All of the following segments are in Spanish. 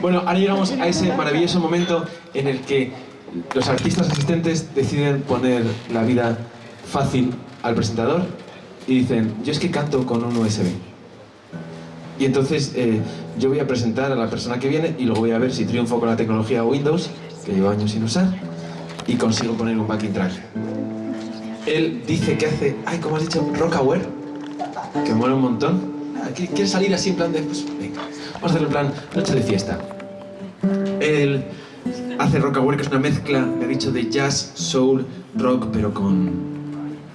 Bueno, ahora llegamos a ese maravilloso momento en el que los artistas asistentes deciden poner la vida fácil al presentador y dicen, yo es que canto con un USB. Y entonces eh, yo voy a presentar a la persona que viene y luego voy a ver si triunfo con la tecnología Windows, que llevo años sin usar, y consigo poner un backing track. Él dice que hace, ay, ¿cómo has dicho? Rockaware, que mola un montón. ¿Quieres salir así en plan de, pues venga, vamos a hacer en plan noche de fiesta? Él hace Rockaware, que es una mezcla, me ha dicho, de jazz, soul, rock, pero con,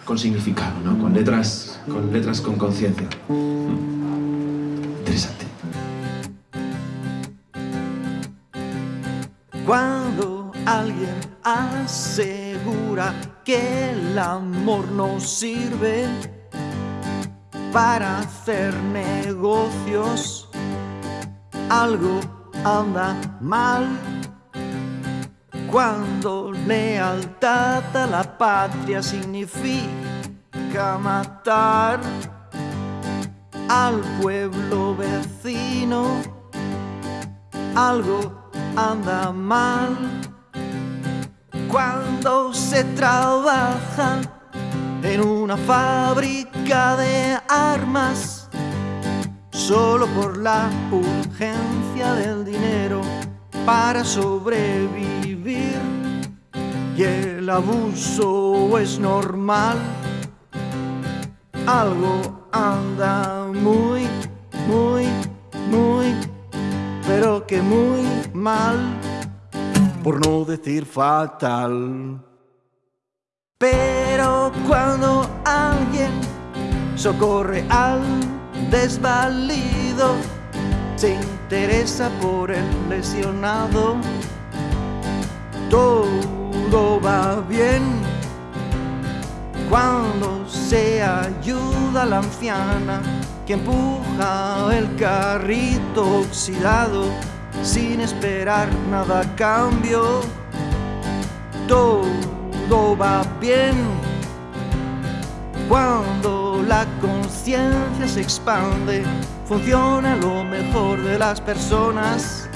con significado, ¿no? Con letras con, letras con conciencia. Interesante. Cuando alguien asegura que el amor no sirve para hacer negocios, algo anda mal. Cuando lealtad a la patria significa matar al pueblo vecino, algo anda mal. Cuando se trabaja en una fábrica de armas, solo por la urgencia del dinero para sobrevivir y el abuso es normal. Algo anda muy, muy, muy, pero que muy mal, por no decir fatal. Pero cuando alguien socorre al desvalido, se interesa por el lesionado, todo va bien. Cuando se ayuda a la anciana que empuja el carrito oxidado sin esperar nada a cambio, todo va bien. Cuando la conciencia se expande, funciona lo mejor de las personas.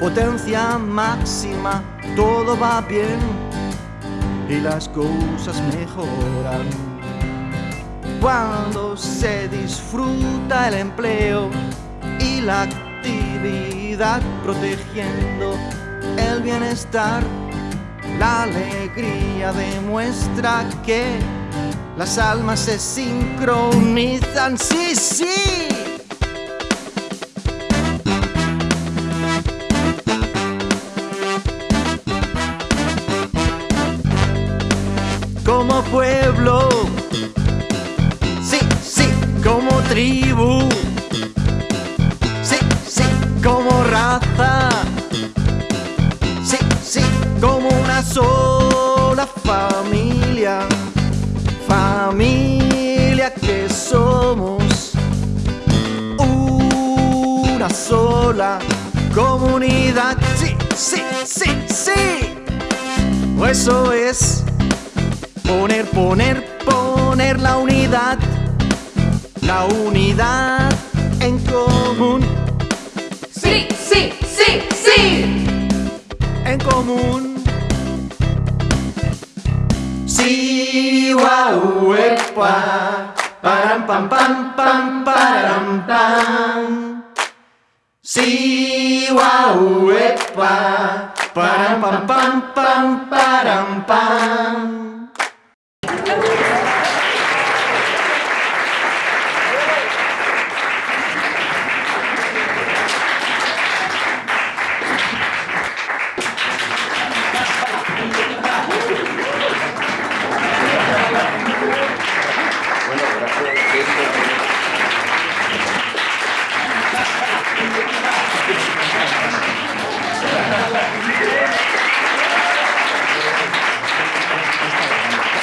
Potencia máxima, todo va bien y las cosas mejoran. Cuando se disfruta el empleo y la actividad protegiendo el bienestar, la alegría demuestra que las almas se sincronizan, sí, sí. Como pueblo, sí, sí, como tribu, sí, sí, como raza, sí, sí, como una sola sola comunidad, sí, sí, sí, sí, eso es poner, poner, poner la unidad, la unidad en común, Sí, sí, sí, sí. en común. Sí, guau, epa, param, pam, pam, pam, param, pam. Sí, guau, epa, param, pam, pam, pam, param, pam.